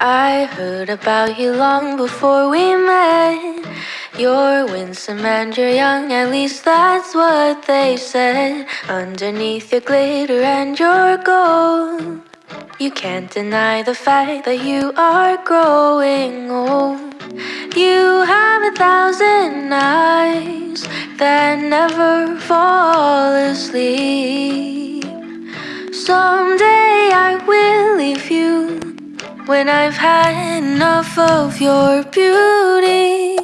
I heard about you long before we met. You're winsome and you're young, at least that's what they said. Underneath your glitter and your gold, you can't deny the fact that you are growing old. You have a thousand eyes that never fall asleep. Someday when I've had enough of your beauty.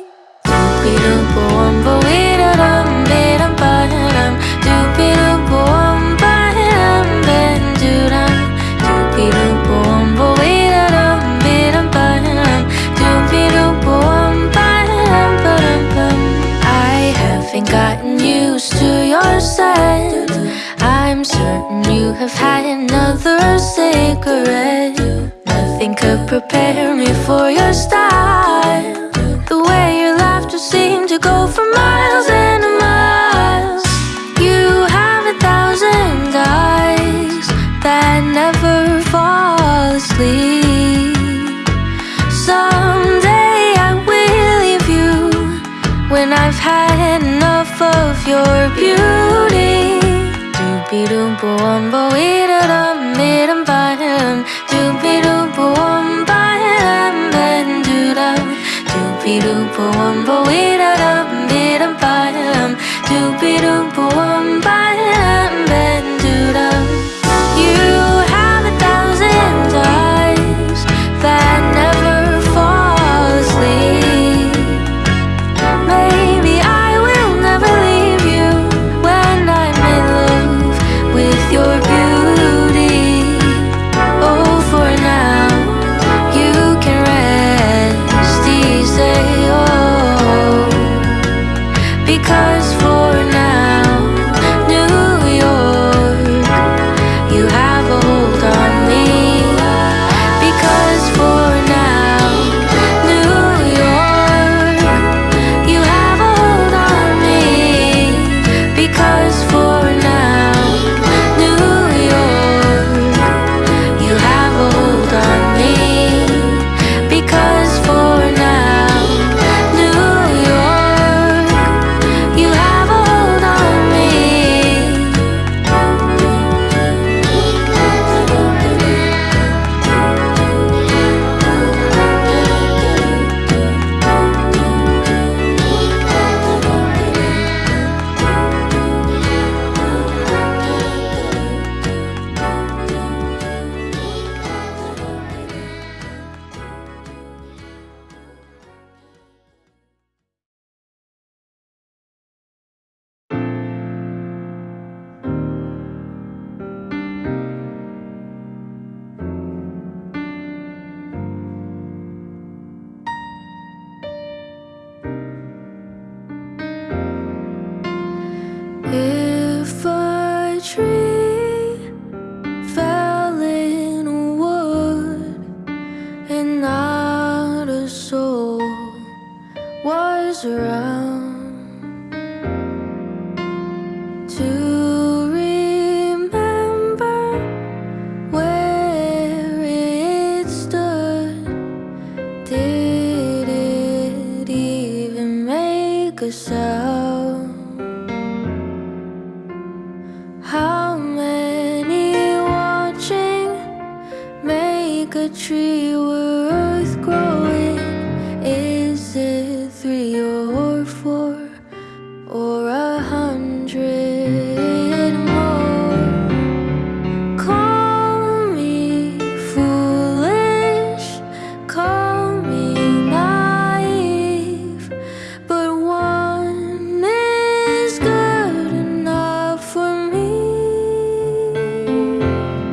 Gotten used to your scent. I'm certain you have had another cigarette. Nothing could prepare me for your style. The way your laughter seemed to go for miles and miles. You have a thousand eyes that never fall asleep. Someday I will leave you when I've had enough of your beauty. Doompa wumba wee da dum Doompa wumba wee da dum be dum ba dum. Doopy doompa wumba dum because around to remember where it stood, did it even make a sound? How many watching make a tree